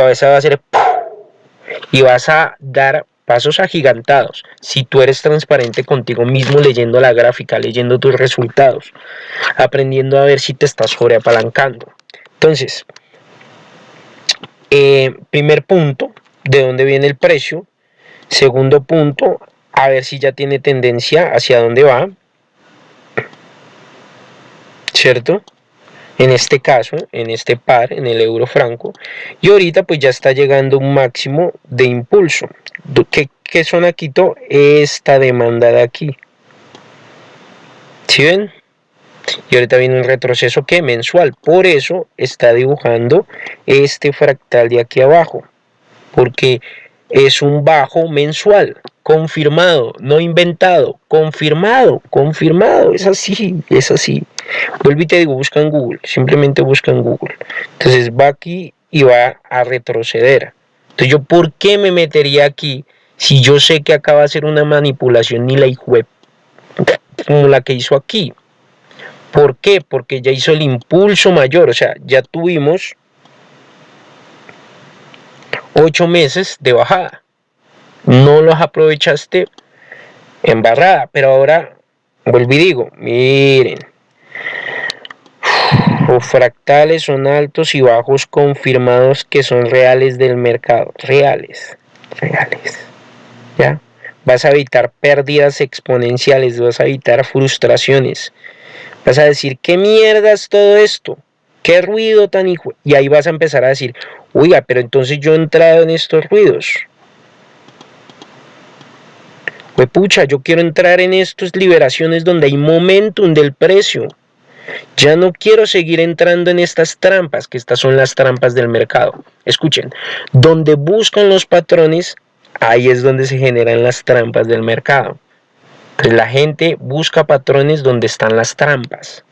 cabeza va a ser y vas a dar pasos agigantados si tú eres transparente contigo mismo leyendo la gráfica, leyendo tus resultados, aprendiendo a ver si te estás sobreapalancando. Entonces, eh, primer punto, de dónde viene el precio. Segundo punto, a ver si ya tiene tendencia hacia dónde va. ¿Cierto? En este caso, en este par, en el euro franco. Y ahorita pues ya está llegando un máximo de impulso. ¿Qué, qué zona quitó? Esta demanda de aquí. ¿Sí ven? Y ahorita viene un retroceso que mensual. Por eso está dibujando este fractal de aquí abajo. Porque es un bajo mensual. Confirmado, no inventado. Confirmado, confirmado. Es así, es así. Vuelvo y te digo, busca en Google. Simplemente busca en Google. Entonces va aquí y va a retroceder. Entonces yo, ¿por qué me metería aquí si yo sé que acaba de ser una manipulación ni la web como la que hizo aquí? ¿Por qué? Porque ya hizo el impulso mayor, o sea, ya tuvimos ocho meses de bajada. No los aprovechaste en barrada, pero ahora vuelvo y digo, miren, los fractales son altos y bajos confirmados que son reales del mercado, reales, reales, ¿ya? Vas a evitar pérdidas exponenciales, vas a evitar frustraciones, vas a decir, ¿qué mierda es todo esto? ¿Qué ruido tan hijo? Y ahí vas a empezar a decir, oiga, pero entonces yo he entrado en estos ruidos. Pucha, yo quiero entrar en estas liberaciones donde hay momentum del precio. Ya no quiero seguir entrando en estas trampas, que estas son las trampas del mercado. Escuchen, donde buscan los patrones, ahí es donde se generan las trampas del mercado. La gente busca patrones donde están las trampas.